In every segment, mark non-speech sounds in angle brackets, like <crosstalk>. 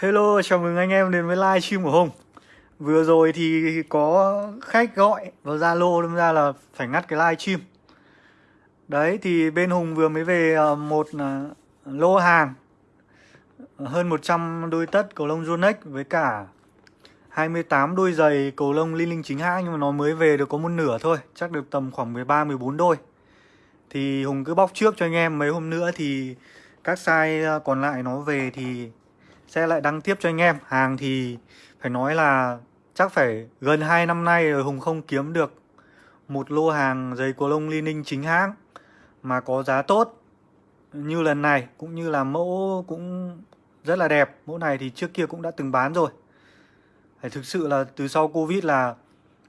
Hello, chào mừng anh em đến với live stream của Hùng. Vừa rồi thì có khách gọi vào Zalo đâm ra là phải ngắt cái live stream Đấy thì bên Hùng vừa mới về ờ, một ờ, lô hàng ờ, Hơn 100 đôi tất cầu lông Yonex với cả 28 đôi giày cầu lông Linh Linh chính hãng Nhưng mà nó mới về được có một nửa thôi Chắc được tầm khoảng 13-14 đôi. Thì Hùng cứ bóc trước cho anh em mấy hôm nữa thì các size còn lại nó về thì sẽ lại đăng tiếp cho anh em. Hàng thì phải nói là chắc phải gần 2 năm nay rồi Hùng không kiếm được một lô hàng giày của lông Li Ninh chính hãng mà có giá tốt như lần này. Cũng như là mẫu cũng rất là đẹp. Mẫu này thì trước kia cũng đã từng bán rồi. Phải thực sự là từ sau Covid là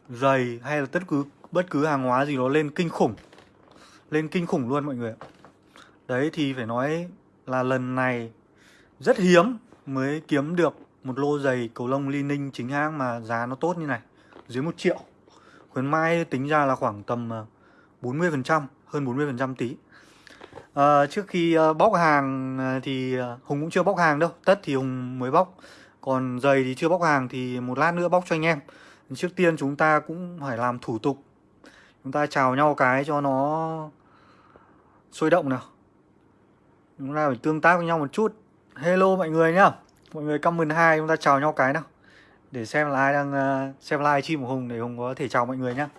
giày hay là tất cứ, bất cứ hàng hóa gì nó lên kinh khủng. Lên kinh khủng luôn mọi người đấy thì phải nói là lần này rất hiếm mới kiếm được một lô giày cầu lông Li Ninh chính hãng mà giá nó tốt như này dưới 1 triệu. Khuyến Mai tính ra là khoảng tầm ờ, 40 phần trăm hơn 40% tí. À, trước khi ờ, bóc hàng thì Hùng cũng chưa bóc hàng đâu tất thì Hùng mới bóc. Còn giày thì chưa bóc hàng thì một lát nữa bóc cho anh em. Trước tiên chúng ta cũng phải làm thủ tục. Chúng ta chào nhau cái cho nó sôi động nào. Chúng ta phải tương tác với nhau một chút hello mọi người nhá. Mọi người comment hai chúng ta chào nhau cái nào. Để xem là ai đang uh, xem live stream của hùng để hùng có thể chào mọi người nhá.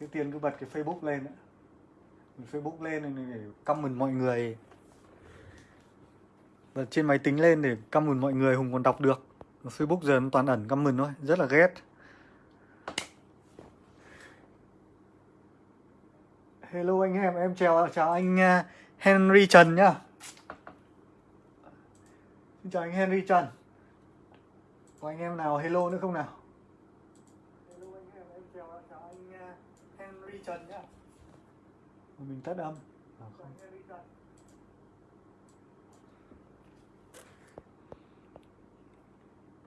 Trước tiên cứ bật cái facebook lên facebook lên để comment mọi người. Bật trên máy tính lên để comment mọi người hùng còn đọc được. Facebook giờ nó toàn ẩn comment thôi rất là ghét. Hello anh em em chào chào anh à, Henry Trần nhá. Xin chào anh Henry Trần. Có anh em nào hello nữa không nào? Hello anh em, em chào, chào anh uh, Henry Trần nhá. Mình tắt âm. À, không.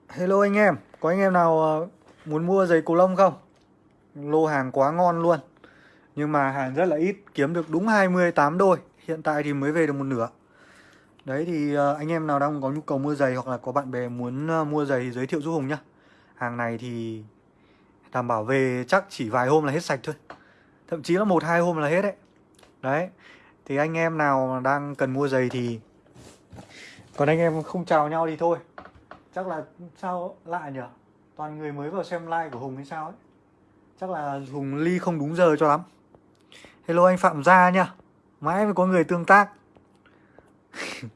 Hello anh em, có anh em nào uh, muốn mua giày cầu lông không? Lô hàng quá ngon luôn. Nhưng mà hàng rất là ít, kiếm được đúng 28 đôi Hiện tại thì mới về được một nửa. Đấy thì ờ, anh em nào đang có nhu cầu mua giày hoặc là có bạn bè muốn ờ, mua giày thì giới thiệu giúp Hùng nhá. Hàng này thì đảm bảo về chắc chỉ vài hôm là hết sạch thôi. Thậm chí là một, hai hôm là hết đấy. Đấy, Thì anh em nào đang cần mua giày thì Còn anh em không chào nhau thì thôi. Chắc là sao lạ nhỉ? Toàn người mới vào xem like của Hùng hay sao ấy. Chắc là Hùng ly không đúng giờ cho lắm. Hello anh Phạm Gia nhá. Mãi mới có người tương tác. <laughs>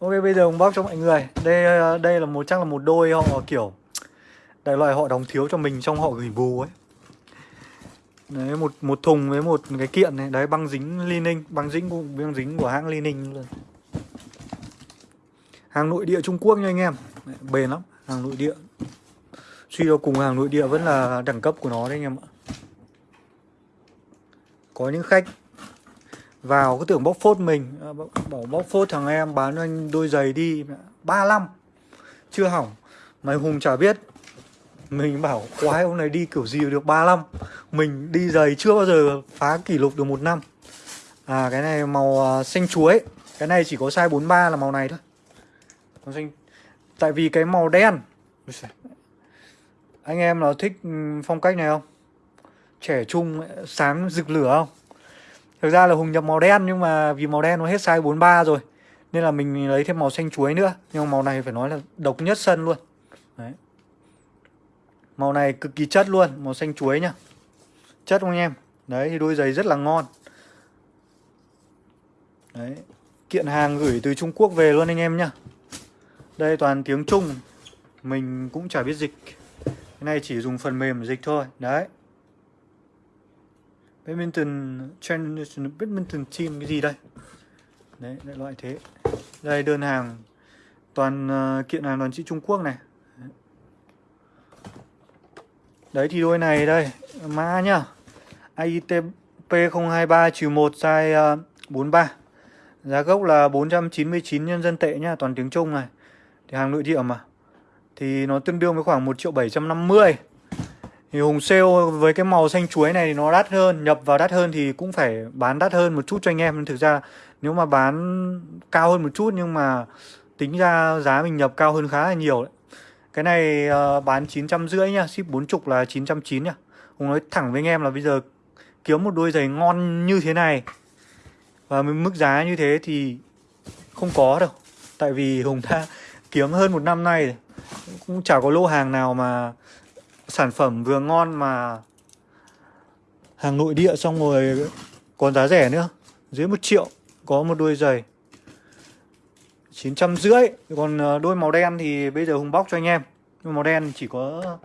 Ok bây giờ bóc cho mọi người. Đây ờ, đây là một chắc là một đôi họ kiểu Đại loại họ đóng thiếu cho mình trong họ gửi bù ấy. Đấy một một thùng với một cái kiện này. Đấy băng dính Li Ninh Băng dính của, băng dính của hãng Li Ninh luôn. Hàng nội địa Trung Quốc nha anh em. Đấy, Bền lắm Hàng nội địa. Suy cho cùng hàng nội địa vẫn là đẳng cấp của nó đấy anh em ạ. Có những khách vào cứ tưởng bóc phốt mình. À, bảo bóc phốt thằng em bán anh đôi giày đi. 35 chưa hỏng. Mày hùng chả biết. Mình bảo quái ông này đi kiểu gì được 35 mình đi giày chưa bao giờ phá kỷ lục được một năm. À cái này màu uh, xanh chuối. Cái này chỉ có size 43 là màu này thôi. Màu xanh. Tại vì cái màu đen. Anh em nào thích phong cách này không? Trẻ trung sáng rực lửa không Thực ra là Hùng nhập màu đen nhưng mà vì màu đen nó hết size 43 rồi Nên là mình lấy thêm màu xanh chuối nữa. Nhưng mà màu này phải nói là độc nhất sân luôn. Đấy. Màu này cực kỳ chất luôn, màu xanh chuối nhá. Chất không anh em? Đấy thì đôi giày rất là ngon. Đấy Kiện hàng gửi từ Trung Quốc về luôn anh em nhá. Đây toàn tiếng Trung Mình cũng chả biết dịch. Cái này chỉ dùng phần mềm dịch thôi. Đấy badminton Generation badminton team cái gì đây? Đấy đại loại thế. Đây đơn hàng toàn uh, kiện hàng toàn chữ Trung Quốc này. Đấy. Thì đôi này đây mã nhá. AITP 023 1 size uh, 43 giá gốc là 499 nhân dân tệ nhá toàn tiếng Trung này. Thì hàng nội địa mà. Thì nó tương đương với khoảng 1 triệu 750 thì Hùng sale với cái màu xanh chuối này thì nó đắt hơn Nhập vào đắt hơn thì cũng phải bán đắt hơn một chút cho anh em. Thực ra nếu mà bán cao hơn một chút nhưng mà tính ra giá mình nhập cao hơn khá là nhiều đấy. Cái này uh, bán 950 nhá, ship 40 là 990 nhá. Hùng nói thẳng với anh em là bây giờ kiếm một đôi giày ngon như thế này Và mức giá như thế thì không có đâu. Tại vì Hùng đã <laughs> kiếm hơn một năm nay Cũng chả có lô hàng nào mà sản phẩm vừa ngon mà hàng nội địa xong rồi còn giá rẻ nữa. Dưới một triệu, có một đôi giày chín trăm rưỡi. Còn ờ, đôi màu đen thì bây giờ hùng bóc cho anh em. Đôi màu đen chỉ có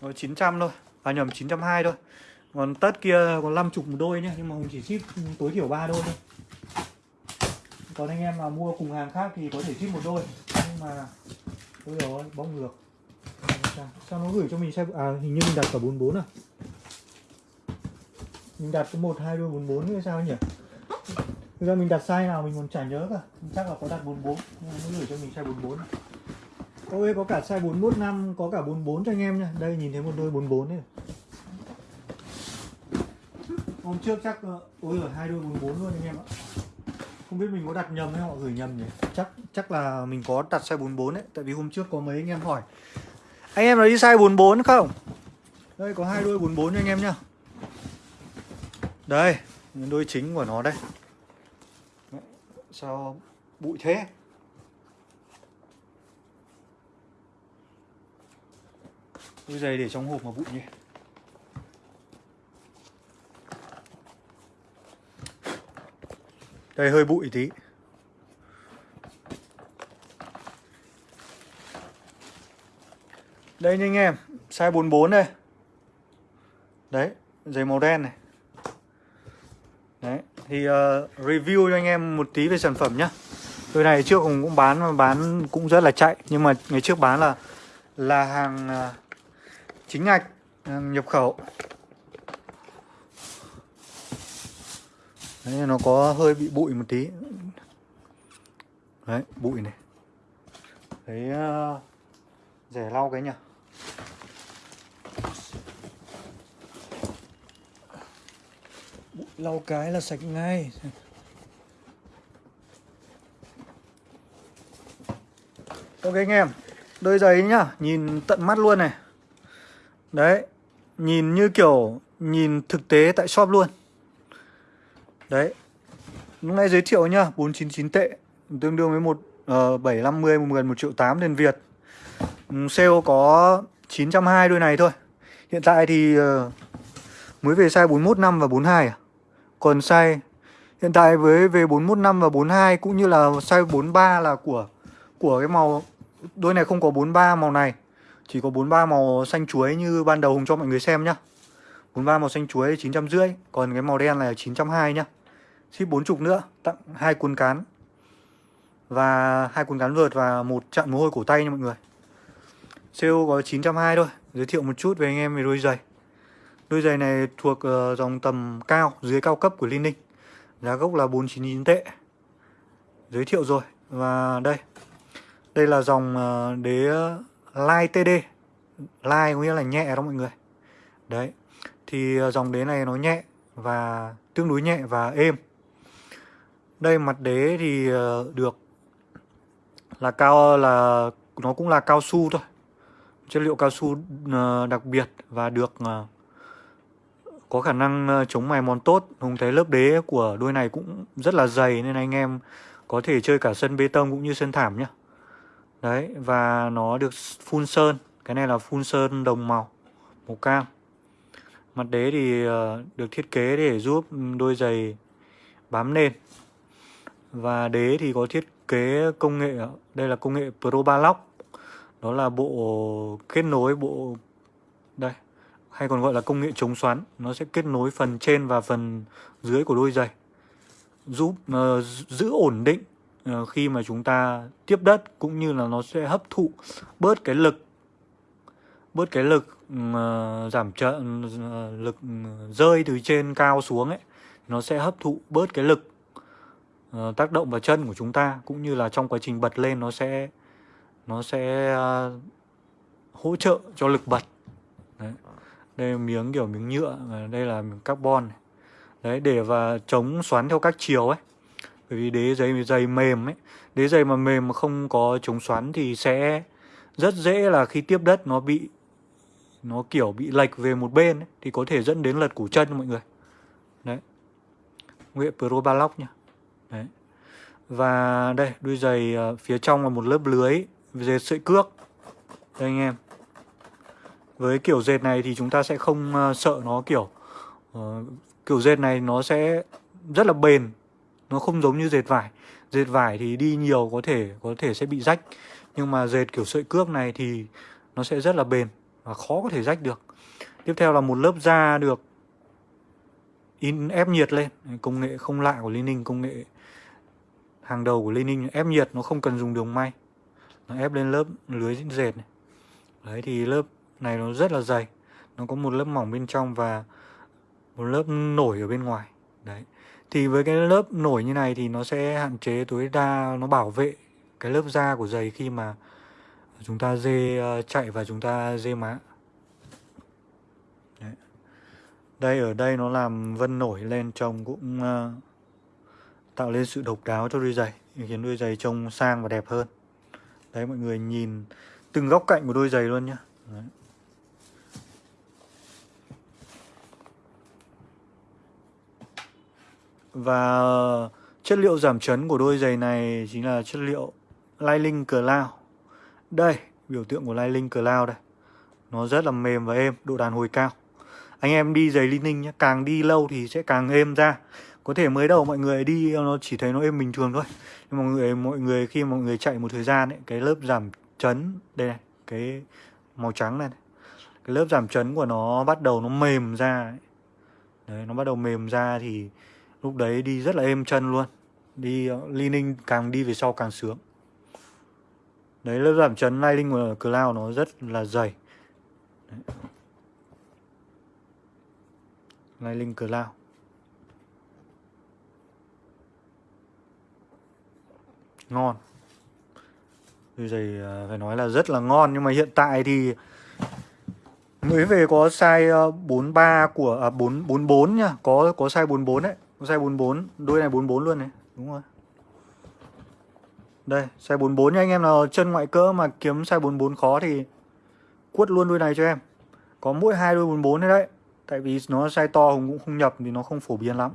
có 900 thôi à nhầm 920 thôi. Còn tất kia còn 50 một đôi nhé nhưng mà hùng chỉ ship tối thiểu ba đôi thôi. Còn anh em mà mua cùng hàng khác thì có thể ship một đôi, nhưng mà, ôi rồi bóc ngược sao nó gửi cho mình size à hình như mình đặt cả 44 à? Mình đặt có một, hai đôi 44 hay sao nhỉ? Thực ra mình đặt sai nào mình còn chả nhớ cả. Chắc là có đặt 44 nó gửi cho mình size 44 Ôi, có cả size 415 Có cả 44 cho anh em nha. Đây, nhìn thấy một đôi 44 này Hôm trước chắc ờ, Ôi ở hai đôi 44 luôn anh em ạ. Không biết mình có đặt nhầm hay họ gửi nhầm nhỉ? Chắc chắc là mình có đặt size 44 đấy Tại vì hôm trước có mấy anh em hỏi anh em nó đi size 44 không? Đây, có hai đôi 44 cho anh em nhá. Đây Đôi chính của nó đây. Sao bụi thế? Đôi giày để trong hộp mà bụi nhỉ? Đây, hơi bụi tí. Đây nha anh em Size 44 đây. Đấy Giày màu đen này. Đấy Thì uh, review cho anh em một tí về sản phẩm nhá. Đôi này trước cũng cũng bán bán cũng rất là chạy Nhưng mà ngày trước bán là Là hàng uh, chính ngạch Hàng nhập khẩu. Đấy nó có hơi bị bụi một tí. Đấy bụi này. Đấy uh, rẻ lau cái nhỉ lau cái là sạch ngay. Ok anh em đôi giày nhá nhìn tận mắt luôn này. Đấy nhìn như kiểu nhìn thực tế tại shop luôn. Đấy lúc nay giới thiệu nhá 499 tệ tương đương với một ờ, uh, 750 gần 1 triệu 8 tiền Việt. Ừ, sale có 920 đôi này thôi. Hiện tại thì ờ, mới về size 415 và 42 à? Còn size, hiện tại với, về 415 và 42 cũng như là size 43 là của của cái màu, đôi này không có 43 màu này. Chỉ có 43 màu xanh chuối như ban đầu Hùng cho mọi người xem nhá. 43 màu xanh chuối 950 Còn cái màu đen này là 920 nhá. Ship 40 nữa, Tặng hai cuốn cán. Và hai cuốn cán vợt và một chặn mồ hôi cổ tay nha mọi người. CO có 920 thôi. Giới thiệu một chút về anh em về đôi giày. Đôi giày này thuộc uh, dòng tầm cao Dưới cao cấp của Linh Ninh. Giá gốc là 499 tệ. Giới thiệu rồi. Và đây. Đây là dòng uh, đế Light TD Light có nghĩa là nhẹ đó mọi người. Đấy. Thì uh, dòng đế này nó nhẹ Và tương đối nhẹ và êm. Đây mặt đế thì uh, được Là cao là Nó cũng là cao su thôi chất liệu cao su ờ, đặc biệt và được ờ, có khả năng ờ, chống mài mòn tốt. Hùng thấy lớp đế của đôi này cũng rất là dày nên anh em có thể chơi cả sân bê tông cũng như sân thảm nhá. Đấy, và nó được phun sơn. Cái này là phun sơn đồng màu Màu cam. Mặt đế thì được thiết kế để giúp đôi giày bám nền. Và đế thì có thiết kế công nghệ Đây là công nghệ Pro Balock đó là bộ kết nối bộ đây hay còn gọi là công nghệ chống xoắn. Nó sẽ kết nối phần trên và phần dưới của đôi giày giúp uh, giữ ổn định uh, khi mà chúng ta tiếp đất cũng như là nó sẽ hấp thụ bớt cái lực bớt cái lực uh, giảm trợ uh, lực ừ, rơi từ trên cao xuống ấy. Nó sẽ hấp thụ bớt cái lực uh, tác động vào chân của chúng ta cũng như là trong quá trình bật lên nó sẽ nó sẽ ờ, hỗ trợ cho lực bật. Đấy. Đây là miếng kiểu miếng nhựa và đây là miếng carbon này. đấy để và chống xoắn theo các chiều ấy. Bởi vì đế giày giày mềm ấy. Đế giày mà mềm mà không có chống xoắn thì sẽ rất dễ là khi tiếp đất nó bị nó kiểu bị lệch về một bên ấy, thì có thể dẫn đến lật củ chân mọi người. Đấy. Nghệ pro ba lóc nhá đấy. Và đây đôi giày ờ, phía trong là một lớp lưới dệt sợi cước. Đây anh em. Với kiểu dệt này thì chúng ta sẽ không uh, sợ nó kiểu uh, kiểu dệt này nó sẽ rất là bền. Nó không giống như dệt vải. Dệt vải thì đi nhiều có thể có thể sẽ bị rách. Nhưng mà dệt kiểu sợi cước này thì nó sẽ rất là bền và khó có thể rách được. Tiếp theo là một lớp da được in ép nhiệt lên. Công nghệ không lạ của Liên Ninh công nghệ hàng đầu của Liên Ninh. Ép nhiệt nó không cần dùng đường may nó ép lên lớp lưới dệt này. Đấy thì lớp này nó rất là dày. Nó có một lớp mỏng bên trong và một lớp nổi ở bên ngoài. Đấy. Thì với cái lớp nổi như này thì nó sẽ hạn chế tối đa nó bảo vệ cái lớp da của giày khi mà chúng ta dê ờ, chạy và chúng ta dê má. Đấy. đây ở đây nó làm vân nổi lên trông cũng uh, tạo lên sự độc đáo cho đôi giày khiến đôi giày trông sang và đẹp hơn đấy mọi người nhìn từng góc cạnh của đôi giày luôn nhá đấy. Và chất liệu giảm chấn của đôi giày này chính là chất liệu Lining Cloud. Đây, biểu tượng của Lining Cloud đây. Nó rất là mềm và êm, độ đàn hồi cao. Anh em đi giày linh ninh nhé, càng đi lâu thì sẽ càng êm ra. Có thể mới đầu mọi người đi ờ, nó chỉ thấy nó êm bình thường thôi. Nhưng mọi người mọi người khi mọi người chạy một thời gian ấy, cái lớp giảm chấn đây này, cái màu trắng này, này. Cái lớp giảm chấn của nó bắt đầu nó mềm ra ấy. Đấy, nó bắt đầu mềm ra thì lúc đấy đi rất là êm chân luôn đi ờ, linh ninh càng đi về sau càng sướng đấy lớp giảm chấn lining của cloud nó rất là dày lining cloud ngon. Đôi giày à, phải nói là rất là ngon nhưng mà hiện tại thì mới về có size à, 43 của à, 4 44 nha, có có size 44 đấy. có Size 44, đôi này 44 luôn này. Đúng rồi. Đây, size 44 nha anh em nào. Chân ngoại cỡ mà kiếm size 44 khó thì Quất luôn đôi này cho em. Có mỗi hai đôi 44 đấy đấy. Tại vì nó size to Hùng cũng không nhập thì nó không phổ biến lắm.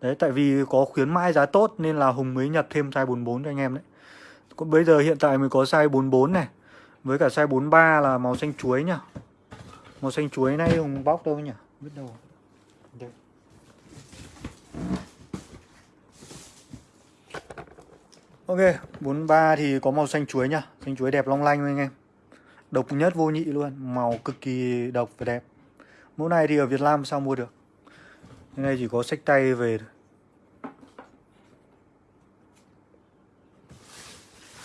Đấy, tại vì có khuyến mãi giá tốt nên là Hùng mới nhập thêm size 44 cho anh em đấy. Còn bây giờ hiện tại mình có size 44 này Với cả size 43 là màu xanh chuối nhá. Màu xanh chuối này Hùng bóc đâu nhỉ Biết đâu. Đây. Ok, 43 thì có màu xanh chuối nhá. Xanh chuối đẹp long lanh anh em. Độc nhất vô nhị luôn Màu cực kỳ độc và đẹp. Mẫu này thì ở Việt Nam sao mua được? Cái này chỉ có sách tay về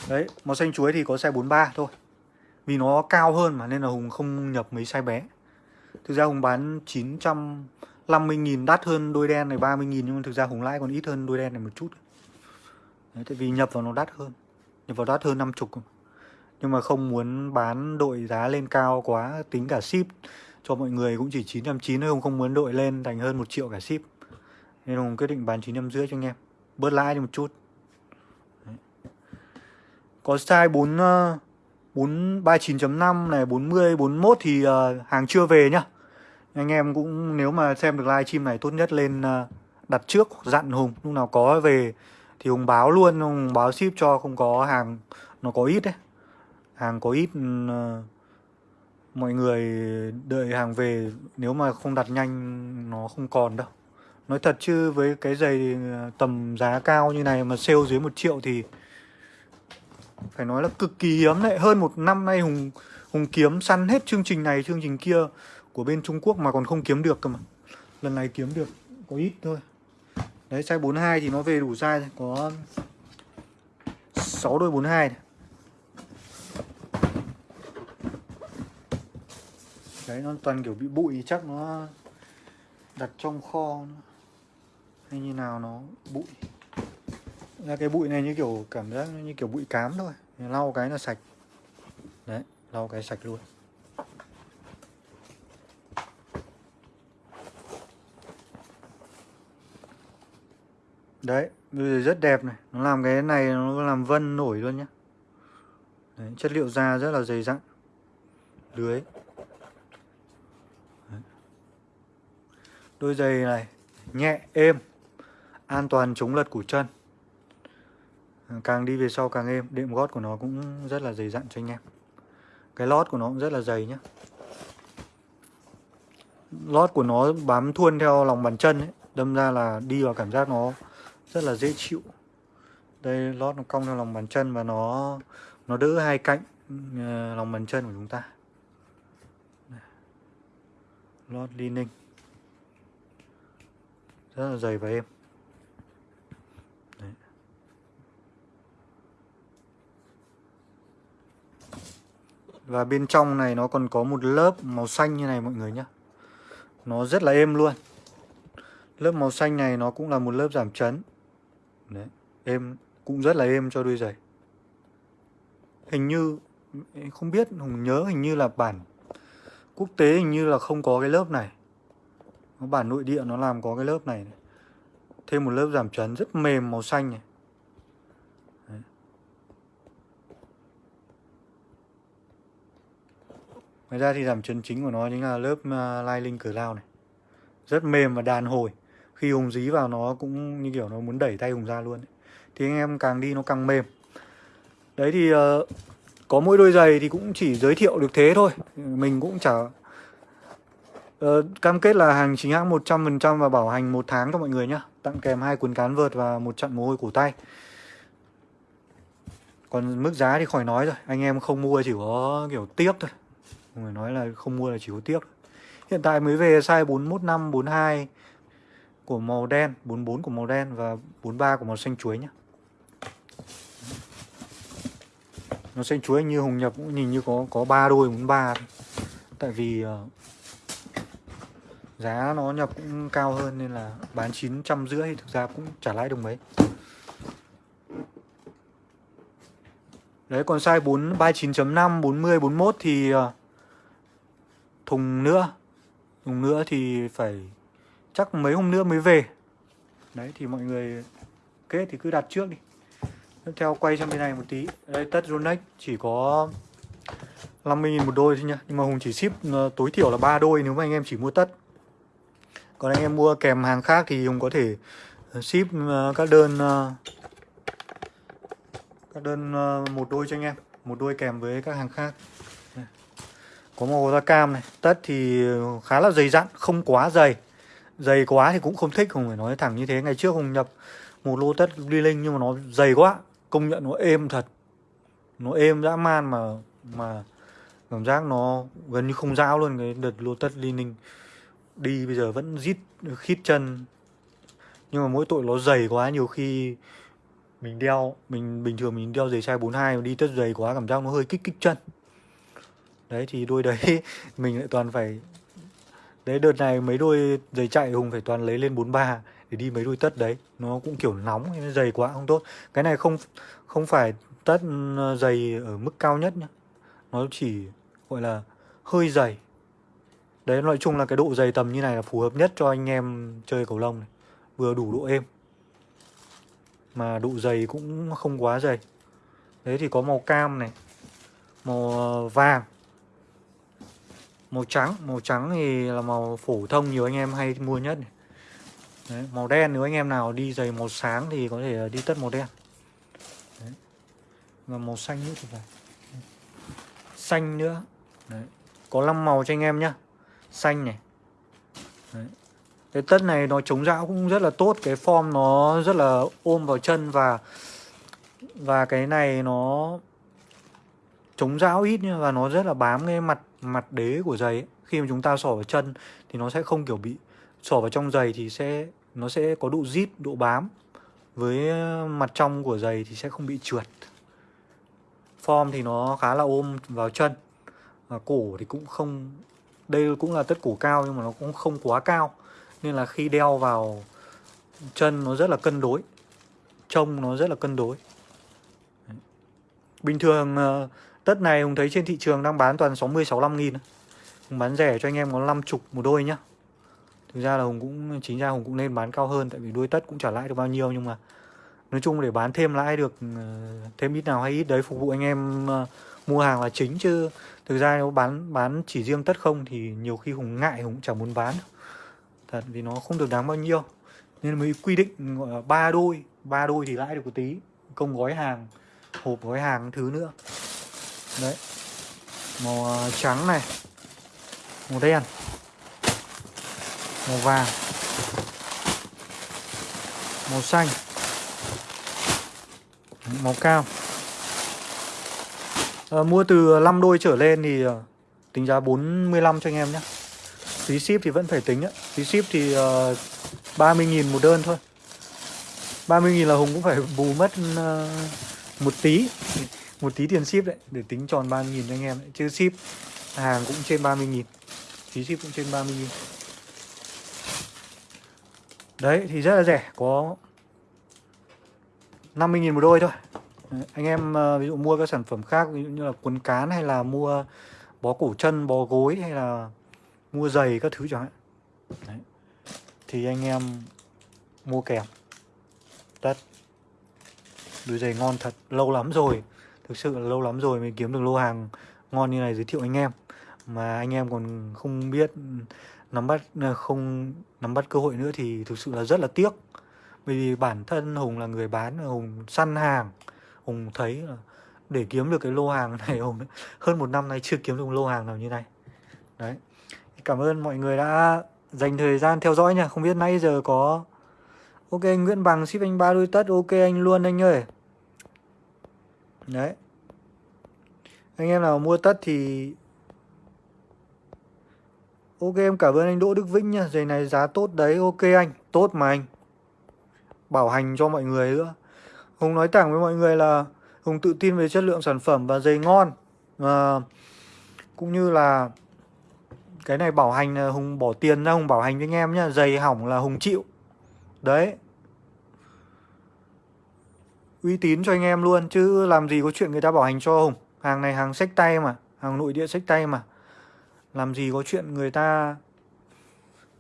Đấy, màu xanh chuối thì có size 43 thôi. Vì nó cao hơn mà nên là Hùng không nhập mấy size bé. Thực ra Hùng bán 950.000 đắt hơn đôi đen này 30.000 Nhưng mà thực ra Hùng lãi còn ít hơn đôi đen này một chút. Đấy, tại vì nhập vào nó đắt hơn. Nhập vào đắt hơn 50 nhưng mà không muốn bán đội giá lên cao quá tính cả ship cho mọi người cũng chỉ 990 thôi không muốn đội lên thành hơn 1 triệu cả ship. Nên Hùng quyết định bán 950 cho anh em. Bớt lãi đi một chút. Đấy. có size 4 4 39.5 này 40 41 thì uh, hàng chưa về nhá. Anh em cũng nếu mà xem được live stream này tốt nhất lên uh, đặt trước dặn Hùng. Lúc nào có về thì Hùng báo luôn Hùng báo ship cho không có hàng nó có ít đấy hàng có ít ừ, ờ, mọi người đợi hàng về, nếu mà không đặt nhanh nó không còn đâu nói thật chứ, với cái giày ừ, tầm giá cao như này mà sale dưới một triệu thì phải nói là cực kỳ hiếm đấy hơn một năm nay hùng hùng kiếm săn hết chương trình này, chương trình kia của bên trung quốc mà còn không kiếm được cơ mà lần này kiếm được có ít thôi Đấy, size 42 thì nó về đủ size. Có 6 đôi 42 này. đấy nó toàn kiểu bị bụi chắc nó đặt trong kho hay như nào nó bụi. Ra cái bụi này như kiểu cảm giác như kiểu bụi cám thôi. Lau cái là sạch. Đấy lau cái sạch luôn. Đấy bây giờ rất đẹp này. Nó làm cái này nó làm vân nổi luôn nhá. Đấy, chất liệu da rất là dày dặn. Lưới. Đôi giày này Nhẹ, êm An toàn chống lật của chân. Càng đi về sau càng êm Đệm gót của nó cũng rất là dày dặn cho anh em. Cái lót của nó cũng rất là dày nhé, Lót của nó bám thuôn theo lòng bàn chân ấy Đâm ra là đi vào cảm giác nó rất là dễ chịu. Đây lót nó cong theo lòng bàn chân và nó nó đỡ hai cạnh ờ, lòng bàn chân của chúng ta. Lót li ninh rất là dày và êm Đấy. và bên trong này nó còn có một lớp màu xanh như này mọi người nhé nó rất là êm luôn lớp màu xanh này nó cũng là một lớp giảm chấn Đấy, êm cũng rất là êm cho đôi giày. Hình như không biết Hùng nhớ hình như là bản quốc tế hình như là không có cái lớp này. Nó bản nội địa nó làm có cái lớp này, này. Thêm một lớp giảm chấn rất mềm màu xanh này. Đấy. Ngoài ra thì giảm chấn chính của nó chính là lớp à, uh, Lining lao này. Rất mềm và đàn hồi khi hùng dí vào nó cũng như kiểu nó muốn đẩy tay hùng ra luôn ấy. thì anh em càng đi nó càng mềm đấy thì uh, có mỗi đôi giày thì cũng chỉ giới thiệu được thế thôi mình cũng chả Ờ, cam kết là hàng chính hãng 100% và bảo hành một tháng cho mọi người nhé tặng kèm hai cuốn cán vợt và một trận mồ hôi cổ tay. Còn mức giá thì khỏi nói rồi. Anh em không mua chỉ có kiểu tiếc thôi. Người nói là không mua là chỉ có tiếc. Hiện tại mới về size 415 42 của màu đen 44 của màu đen và 43 của màu xanh chuối nhé nó xanh chuối như hùng nhập cũng nhìn như có có ba đôi 43 thôi. tại vì uh, giá nó nhập cũng cao hơn nên là bán 900 rưỡi thực ra cũng trả lãi đồng mấy. Đấy, còn size 4 39.5 40 41 thì ờ, thùng nữa. Thùng nữa thì phải chắc mấy hôm nữa mới về. Đấy, thì mọi người kết thì cứ đặt trước đi. Tiếp theo quay sang bên này một tí. Đây tất Ronex chỉ có 50.000 một đôi thôi nhá. Nhưng mà Hùng chỉ ship ờ, tối thiểu là ba đôi nếu mà anh em chỉ mua tất còn anh em mua kèm hàng khác thì Hùng có thể ờ, ship ờ, các đơn ờ, các đơn một đôi cho anh em, một đôi kèm với các hàng khác. Có màu da cam này. Tất thì khá là dày dặn, không quá dày. Dày quá thì cũng không thích không phải nói thẳng như thế. Ngày trước hùng nhập một lô tất đi linh nhưng mà nó dày quá, công nhận nó êm thật. Nó êm dã man mà mà cảm giác nó gần như không dao luôn cái đợt lô tất đi linh đi bây giờ vẫn rít khít chân. Nhưng mà mỗi tội nó dày quá nhiều khi mình đeo mình bình thường mình đeo giày size 42 mà đi tất dày quá cảm giác nó hơi kích kích chân. Đấy thì đôi đấy <laughs> mình lại toàn phải Đấy đợt này mấy đôi giày chạy Hùng phải toàn lấy lên 43 để đi mấy đôi tất đấy. Nó cũng kiểu nóng, nó dày quá không tốt. Cái này không không phải tất dày ừ, ở mức cao nhất nhá. Nó chỉ gọi là hơi dày. Đấy nói chung là cái độ dày tầm như này là phù hợp nhất cho anh em chơi cầu lông này. Vừa đủ độ êm. Mà độ dày cũng không quá dày. Đấy thì có màu cam này Màu ờ, vàng. Màu trắng màu trắng thì là màu phổ thông nhiều anh em hay mua nhất này. Đấy, màu đen nếu anh em nào đi giày màu sáng thì có thể ờ, đi tất màu đen. Đấy. và màu xanh nữa thì phải. Xanh nữa. Đấy. có 5 màu cho anh em nhá xanh này Đấy. cái tất này nó chống dão cũng rất là tốt, cái form nó rất là ôm vào chân và và cái này nó chống dão ít nhưng và nó rất là bám cái mặt mặt đế của giày ấy. khi mà chúng ta xỏ vào chân thì nó sẽ không kiểu bị, xỏ vào trong giày thì sẽ, nó sẽ có độ zip, độ bám với mặt trong của giày thì sẽ không bị trượt form thì nó khá là ôm vào chân và cổ thì cũng không đây cũng là tất cổ cao nhưng mà nó cũng không quá cao. Nên là khi đeo vào chân nó rất là cân đối, trông nó rất là cân đối. Bình thường ờ, Tất này Hùng thấy trên thị trường đang bán toàn 60 65 nghìn Hùng bán rẻ cho anh em có 50 một đôi nhá. Thực ra là hùng cũng, chính ra hùng cũng nên bán cao hơn tại vì đôi tất cũng trả lãi được bao nhiêu nhưng mà nói chung để bán thêm lãi được ờ, thêm ít nào hay ít đấy phục vụ anh em ờ, mua hàng là chính chứ thực ra nếu bán bán chỉ riêng tất không thì nhiều khi hùng ngại, hùng chẳng muốn bán thật vì nó không được đáng bao nhiêu. Nên mới quy định, gọi là, ba đôi ba đôi thì lãi được một tí. Công gói hàng, hộp gói hàng thứ nữa. Đấy. Màu à, trắng này. Màu đen. Màu vàng. Màu xanh. Màu cao à, mua từ 5 đôi trở lên thì ờ, tính giá 45 cho anh em nhé phí ship thì vẫn phải tính ấy. phí ship thì ờ, uh, 30.000 một đơn thôi 30.000 là Hùng cũng phải bù mất uh, một tí một tí tiền ship đấy để tính tròn 30.000 cho anh em đấy. chứ ship hàng cũng trên 30.000 phí ship cũng trên 30.000 đấy thì rất là rẻ có 50.000 một đôi thôi anh em uh, ví dụ mua các sản phẩm khác ví dụ như là quần cán hay là mua bó cổ chân bó gối hay là mua giày các thứ chẳng hạn. Đấy. thì anh em mua kèm. Tất. Đôi giày ngon thật lâu lắm rồi. Thực sự là lâu lắm rồi mới kiếm được lô hàng ngon như này giới thiệu anh em. Mà anh em còn không biết nắm bắt ờ, không nắm bắt cơ hội nữa thì thực sự là rất là tiếc. Bởi vì bản thân hùng là người bán hùng săn hàng hùng thấy là để kiếm được cái lô hàng này, hùng hơn một năm nay chưa kiếm được lô hàng nào như này. Đấy. Cảm ơn mọi người đã dành thời gian theo dõi nha. Không biết nãy giờ có, ok anh nguyễn bằng, ship anh ba đôi tất, ok anh luôn anh ơi. Đấy. Anh em nào mua tất thì, ok, em cảm ơn anh đỗ đức vĩnh nha. Giày này giá tốt đấy, ok anh, tốt mà anh. Bảo hành cho mọi người nữa hùng nói thẳng với mọi người là hùng tự tin về chất lượng sản phẩm và giày ngon. À, cũng như là cái này bảo hành là hùng bỏ tiền ra hùng bảo hành với anh em nhá. Giày hỏng là hùng chịu. Đấy. Uy tín cho anh em luôn chứ làm gì có chuyện người ta bảo hành cho hùng. Hàng này hàng sách tay mà hàng nội địa sách tay mà. Làm gì có chuyện người ta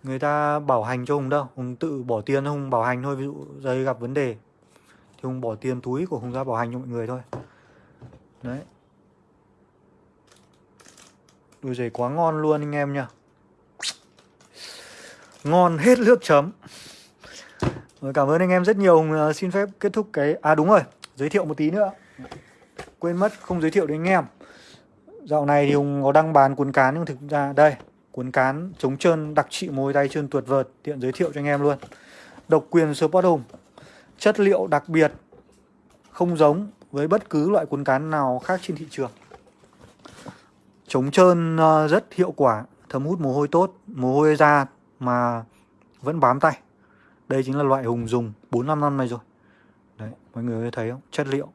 người ta bảo hành cho hùng đâu. Hùng tự bỏ tiền hùng bảo hành thôi ví dụ giày gặp vấn đề thì hùng bỏ tiền túi của hùng ra bảo hành cho mọi người thôi. Đấy. Đôi giày quá ngon luôn anh em nha. Ngon hết nước chấm. Rồi, cảm ơn anh em rất nhiều. Hùng à, xin phép kết thúc cái à đúng rồi, giới thiệu một tí nữa. Quên mất, không giới thiệu đến anh em. Dạo này thì hùng có đăng bán cuốn cán, nhưng thực ra, đây, cuốn cán chống trơn, đặc trị môi tay trơn tuột vợt, tiện giới thiệu cho anh em luôn. Độc quyền Sport Hùng chất liệu đặc biệt không giống với bất cứ loại cuốn cán nào khác trên thị trường. Chống trơn ờ, rất hiệu quả, thấm hút mồ hôi tốt, mồ hôi ra mà vẫn bám tay. Đây chính là loại hùng dùng 4 5 năm này rồi. Đấy, mọi người thấy không? Chất liệu.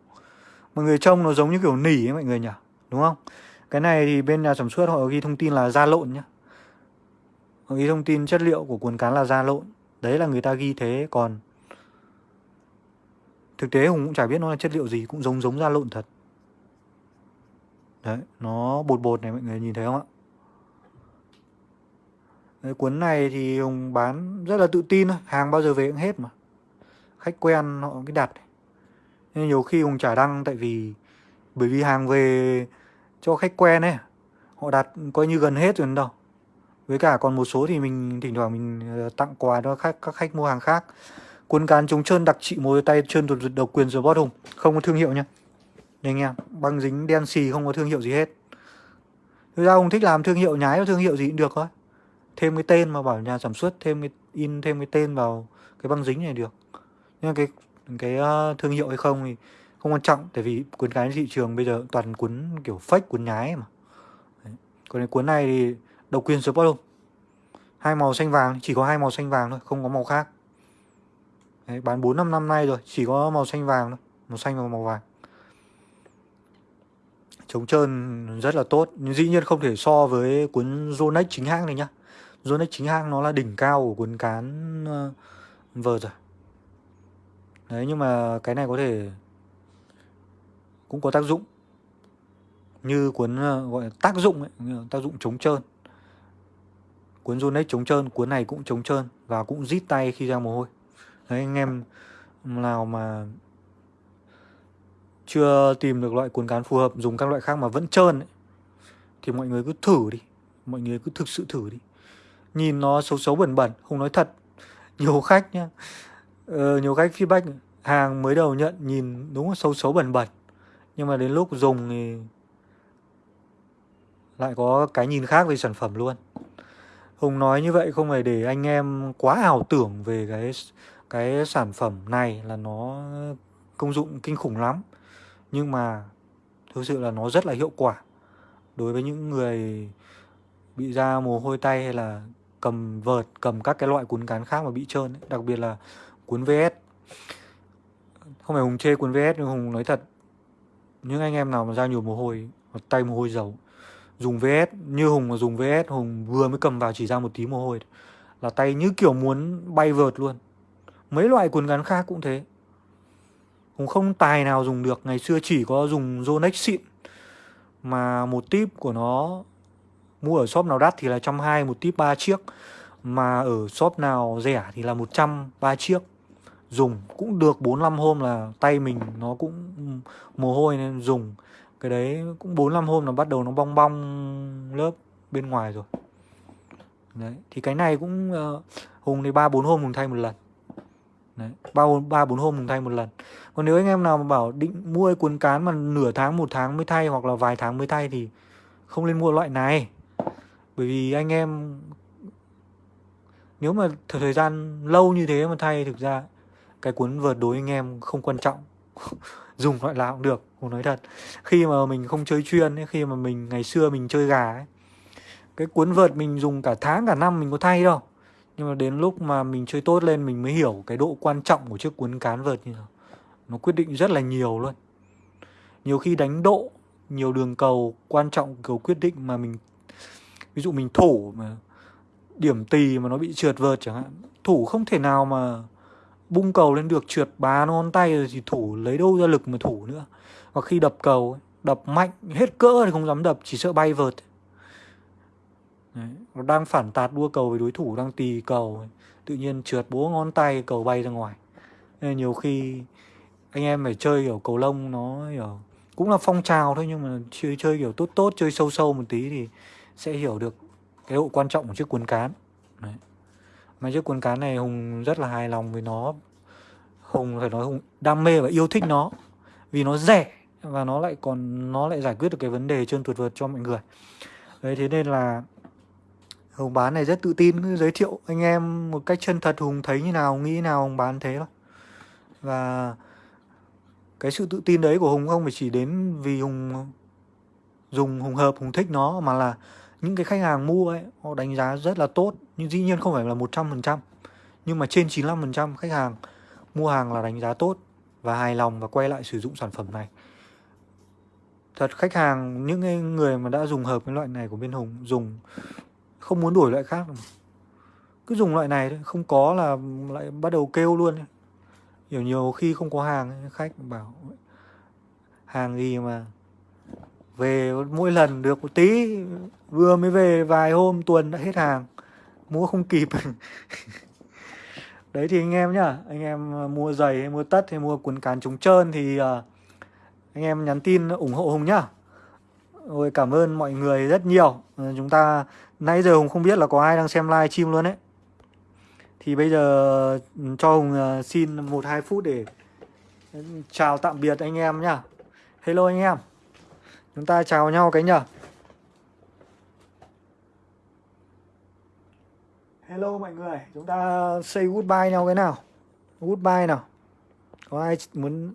Mọi người trông nó giống như kiểu nỉ ấy, mọi người nhỉ? Đúng không? Cái này thì bên nhà sản xuất họ ghi thông tin là da lộn nhá. Họ ghi thông tin chất liệu của cuốn cán là da lộn. Đấy là người ta ghi thế, còn thực tế hùng cũng chả biết nó là chất liệu gì cũng giống giống da lộn thật. Đấy nó bột bột này mọi người nhìn thấy không ạ? Đấy, cuốn này thì hùng bán rất là tự tin thôi hàng bao giờ về cũng hết mà. Khách quen họ cái đặt. Nên nhiều khi hùng chả đăng tại vì bởi vì hàng về cho khách quen ấy họ đặt coi như gần hết rồi đâu. Với cả còn một số thì mình thỉnh thoảng mình ờ, tặng quà cho khách các khách mua hàng khác cuốn cán chống trơn đặc trị mối tay trơn tuột độc quyền rồi bót hùng. Không có thương hiệu nha đây anh em băng dính đen xì không có thương hiệu gì hết. Thực ra ông thích làm thương hiệu, nhái thương hiệu gì cũng được thôi. Thêm cái tên mà bảo nhà sản xuất, thêm cái in, thêm cái tên vào cái băng dính này được. Nhưng cái cái ờ, thương hiệu hay không thì không quan trọng, tại vì cuốn cái thị trường bây giờ toàn cuốn kiểu fake, cuốn nhái mà. Đấy. còn cái cuốn này thì độc quyền support không hai màu xanh vàng, chỉ có hai màu xanh vàng thôi, không có màu khác. Đấy, bán 4 năm năm nay rồi chỉ có màu xanh vàng thôi màu xanh và màu vàng. Chống trơn rất là tốt nhưng dĩ nhiên không thể so với cuốn Zonex chính hãng này nhá. Zonex chính hãng nó là đỉnh cao của cuốn cán vờ rồi. Đấy nhưng mà cái này có thể cũng có tác dụng. Như cuốn ờ, gọi là tác dụng ấy, tác dụng chống trơn. Cuốn Zonex chống trơn cuốn này cũng chống trơn và cũng rít tay khi ra mồ hôi đấy anh em nào mà chưa tìm được loại cuốn cán phù hợp dùng các loại khác mà vẫn trơn ấy, thì mọi người cứ thử đi. Mọi người cứ thực sự thử đi. Nhìn nó xấu xấu bẩn bẩn không nói thật. Nhiều khách nhá. Ờ, nhiều khách feedback hàng mới đầu nhận nhìn đúng là xấu xấu bẩn bẩn. Nhưng mà đến lúc dùng thì lại có cái nhìn khác về sản phẩm luôn. Hùng nói như vậy không phải để anh em quá ảo tưởng về cái cái sản phẩm này là nó công dụng kinh khủng lắm. Nhưng mà thực sự là nó rất là hiệu quả. Đối với những người bị da mồ hôi tay hay là cầm vợt, cầm các cái loại cuốn cán khác mà bị trơn ấy. đặc biệt là cuốn VS không phải hùng chê cuốn VS nhưng hùng nói thật, những anh em nào mà ra nhiều mồ hôi hoặc tay mồ hôi dầu, dùng VS như hùng mà dùng VS hùng vừa mới cầm vào chỉ ra một tí mồ hôi, là tay như kiểu muốn bay vợt luôn mấy loại cuốn gắn khác cũng thế. Hùng không tài nào dùng được ngày xưa chỉ có dùng Zonex xịn. Mà một tip của nó mua ở shop nào đắt thì là trăm hai một tip ba chiếc. Mà ở shop nào rẻ thì là 100 ba chiếc. Dùng cũng được 45 hôm là tay mình nó cũng mồ hôi nên dùng. Cái đấy cũng 45 hôm là bắt đầu nó bong bong lớp bên ngoài rồi. Đấy thì cái này cũng uh, hùng thì ba bốn hôm hùng thay một lần đấy ba ba bốn hôm mình thay một lần. Còn nếu anh em nào mà bảo định mua cuốn cán mà nửa tháng một tháng mới thay hoặc là vài tháng mới thay thì không nên mua loại này. Bởi vì anh em nếu mà thời gian lâu như thế mà thay thực ra cái cuốn vợt đối anh em không quan trọng. <laughs> Dùng loại nào cũng được không nói thật. Khi mà mình không chơi chuyên ấy, khi mà mình ngày xưa mình chơi gà ấy cái cuốn vợt mình dùng cả tháng cả năm mình có thay đâu nhưng mà đến lúc mà mình chơi tốt lên, mình mới hiểu cái độ quan trọng của chiếc cuốn cán vợt như nào. Nó quyết định rất là nhiều luôn. Nhiều khi đánh độ, nhiều đường cầu quan trọng, cầu quyết định mà mình, ví dụ mình thủ mà, điểm tì mà nó bị trượt vợt chẳng hạn. Thủ không thể nào mà bung cầu lên được, trượt bá ngón tay rồi thì thủ lấy đâu ra lực mà thủ nữa. Và khi đập cầu đập mạnh, hết cỡ thì không dám đập, chỉ sợ bay vợt Đấy, nó đang phản tạt đua cầu với đối thủ đang tì cầu tự nhiên trượt búa ngón tay cầu bay ra ngoài. Nên nhiều khi anh em phải chơi kiểu cầu lông nó hiểu cũng là phong trào thôi nhưng mà chơi chơi kiểu tốt tốt chơi sâu sâu một tí thì sẽ hiểu được cái độ quan trọng của chiếc cuốn cán. Đấy. mà chiếc cuốn cán này hùng rất là hài lòng với nó. Hùng phải nói hùng đam mê và yêu thích nó vì nó rẻ và nó lại còn nó lại giải quyết được cái vấn đề trơn tuột vượt cho mọi người. Đấy thế nên là hùng bán này rất tự tin giới thiệu anh em một cách chân thật, hùng thấy như nào, nghĩ nào hùng bán thế thôi. Và cái sự tự tin đấy của hùng không phải chỉ đến vì hùng dùng hùng hợp, hùng thích nó, mà là những cái khách hàng mua ấy, họ đánh giá rất là tốt. Nhưng dĩ nhiên không phải là 100% nhưng mà trên 95% khách hàng mua hàng là đánh giá tốt và hài lòng và quay lại sử dụng sản phẩm này. Thật khách hàng, những người mà đã dùng hợp cái loại này của bên Hùng, dùng không muốn đổi loại khác. Cứ dùng loại này thôi, không có là lại bắt đầu kêu luôn nhiều nhiều khi không có hàng khách bảo, hàng gì mà về mỗi lần được một tí, vừa mới về vài hôm tuần đã hết hàng, mua không kịp. <laughs> Đấy thì anh em nhá, anh em ờ, mua giày hay mua tất hay mua quần cán trống trơn thì ờ, anh em nhắn tin ủng hộ hùng nhá ôi cảm ơn mọi người rất nhiều. Ờ, chúng ta nãy giờ hùng không biết là có ai đang xem live stream luôn đấy thì bây giờ ừ, cho hùng ờ, xin một hai phút để ừ, chào tạm biệt anh em nhá. Hello anh em. Chúng ta chào nhau cái nhở. Hello mọi người, chúng ta say goodbye nhau cái nào. Goodbye nào. Có ai muốn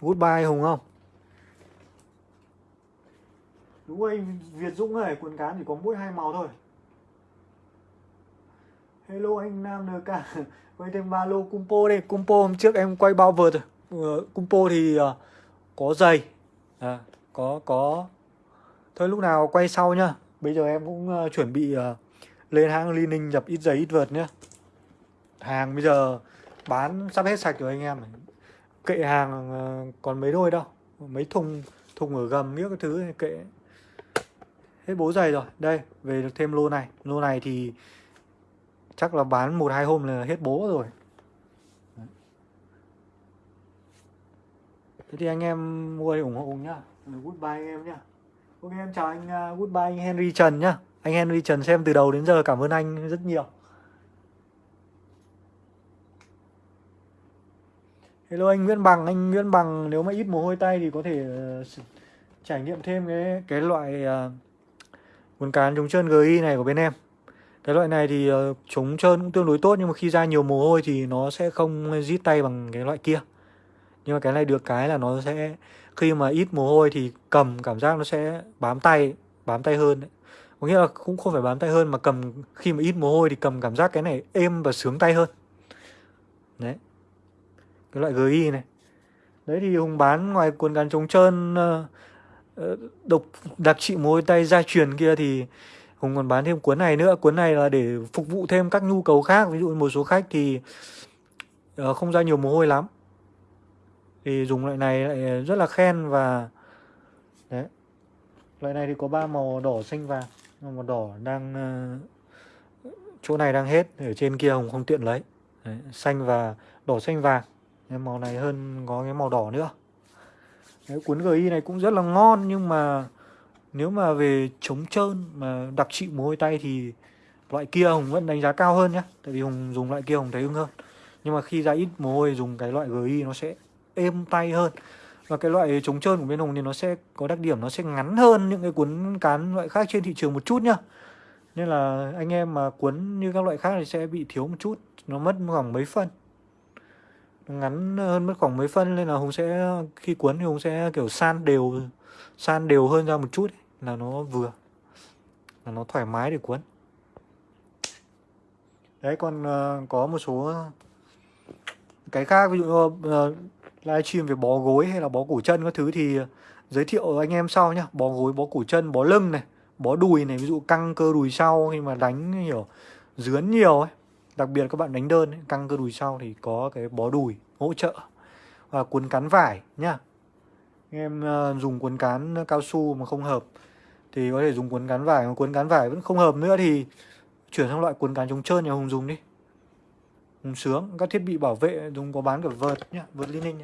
goodbye Hùng không? Đúng rồi, Việt Dũng ơi, quần cán chỉ có mỗi hai màu thôi. Hello anh Nam NK Quay thêm ba lô Kumpo đây Kumpo hôm trước em quay bao vợt rồi. Uh, Kumpo thì uh, có giày. À, Có, có. Thôi lúc nào quay sau nhá. Bây giờ em cũng uh, chuẩn bị uh, lên hãng Li Ninh nhập ít giấy ít vợt nhé hàng bây giờ bán sắp hết sạch rồi anh em kệ hàng còn mấy đôi đâu. Mấy thùng thùng ở gầm những cái thứ kệ hết bố giày rồi. Đây về được thêm lô này. Lô này thì chắc là bán một hai hôm là hết bố rồi. Thế thì anh em mua ủng hộ nhá. Goodbye anh em nhá. Ok em chào anh uh, goodbye anh Henry Trần nhá. Anh Henry Trần xem từ đầu đến giờ cảm ơn anh rất nhiều. Hello anh Nguyễn Bằng, anh Nguyễn Bằng nếu mà ít mồ hôi tay thì có thể uh, trải nghiệm thêm cái cái loại uh, quần cán chống trơn GI này của bên em. Cái loại này thì ờ, chống trơn cũng tương đối tốt nhưng mà khi ra nhiều mồ hôi thì nó sẽ không rít tay bằng cái loại kia. Nhưng mà cái này được cái là nó sẽ khi mà ít mồ hôi thì cầm cảm giác nó sẽ bám tay, bám tay hơn đấy. Có nghĩa là cũng không phải bám tay hơn mà cầm khi mà ít mồ hôi thì cầm cảm giác cái này êm và sướng tay hơn. Đấy cái loại GI này đấy thì hùng bán ngoài cuốn gắn chống trơn uh, Ờ, độc đặc trị môi tay gia truyền kia thì hùng còn bán thêm cuốn này nữa. Cuốn này là để phục vụ thêm các nhu cầu khác. Ví dụ một số khách thì uh, không ra nhiều mồ hôi lắm. Thì dùng loại này lại rất là khen và đấy. Loại này thì có ba màu đỏ xanh vàng. Màu đỏ đang uh, chỗ này đang hết. Ở trên kia hùng không tiện lấy. Đấy, xanh và đỏ xanh vàng. Cái màu này hơn có cái màu đỏ nữa. Đấy, cuốn GI này cũng rất là ngon nhưng mà nếu mà về chống trơn mà đặc trị mồ hôi tay thì loại kia Hùng vẫn đánh giá cao hơn nhé Tại vì Hùng dùng loại kia Hùng thấy ưng hơn. Nhưng mà khi ra ít mồ hôi dùng cái loại GI nó sẽ êm tay hơn. Và cái loại chống trơn của bên Hùng thì nó sẽ có đặc điểm nó sẽ ngắn hơn những cái cuốn cán loại khác trên thị trường một chút nhá. Nên là anh em mà cuốn như các loại khác thì sẽ bị thiếu một chút Nó mất khoảng mấy phân ngắn hơn mất khoảng mấy phân nên là hùng sẽ khi cuốn thì hùng sẽ kiểu san đều san đều hơn ra một chút ấy, là nó vừa là nó thoải mái để cuốn. Đấy còn uh, có một số cái khác ví dụ uh, livestream về bó gối hay là bó cổ chân các thứ thì giới thiệu anh em sau nhá. Bó gối bó cổ chân bó lưng này bó đùi này ví dụ căng cơ đùi sau khi mà đánh hiểu dướn nhiều ấy. Đặc biệt các bạn đánh đơn ấy, căng cơ đùi sau thì có cái bó đùi hỗ trợ và cuốn cán vải nhá. Em uh, dùng cuốn cán cao su mà không hợp thì có thể dùng cuốn cán vải mà cuốn cán vải vẫn không hợp nữa thì chuyển sang loại cuốn cán chống trơn nhà Hùng dùng đi. Hùng sướng, các thiết bị bảo vệ dùng có bán cả vợt nhá, vợt liên ninh.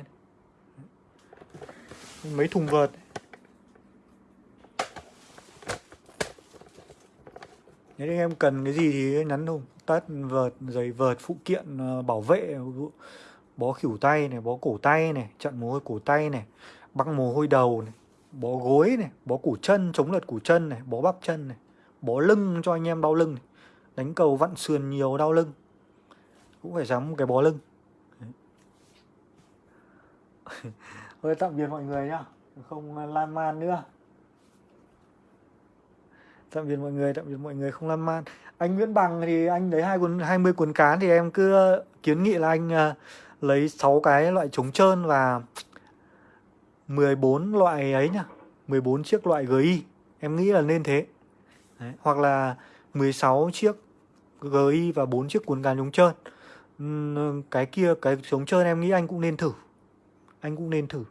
Mấy thùng vợt. Nếu anh em cần cái gì thì nhắn Hùng tất vợt, giày vợt, phụ kiện ờ, bảo vệ bó khỉu tay này, bó cổ tay này, chặn mồ hôi cổ tay này, băng mồ hôi đầu này, bó gối này, bó củ chân, chống lật củ chân này, bó bắp chân này, bó lưng cho anh em đau lưng này. đánh cầu vặn sườn nhiều đau lưng. Cũng phải sắm cái bó lưng. <laughs> Thôi tạm biệt mọi người nhá. Không lan man nữa tạm biệt mọi người tạm biệt mọi người không lan man. Anh Nguyễn Bằng thì anh lấy hai cuốn 20 cuốn cán thì em cứ ờ, kiến nghị là anh uh, lấy 6 cái loại chống trơn và 14 loại ấy nhá 14 chiếc loại GI em nghĩ là nên thế. Đấy. hoặc là 16 chiếc GI và 4 chiếc cuốn cán chống trơn. Cái kia cái chống trơn em nghĩ anh cũng nên thử. Anh cũng nên thử.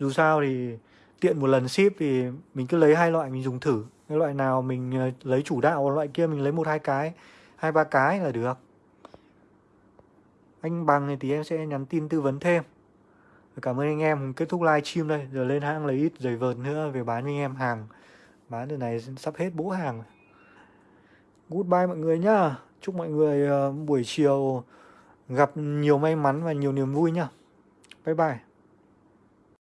Dù sao thì tiện một lần ship thì mình cứ lấy hai loại mình dùng thử cái loại nào mình ờ, lấy chủ đạo, loại kia mình lấy một, hai cái, hai, ba cái là được. Anh bằng thì em sẽ nhắn tin tư vấn thêm. Cảm ơn anh em, kết thúc live stream đây. Giờ lên hãng lấy ít giày vợt nữa, về bán cho anh em hàng. Bán từ này sắp hết bố hàng. Goodbye mọi người nhá. Chúc mọi người ờ, buổi chiều gặp nhiều may mắn và nhiều niềm vui nhá. Bye bye.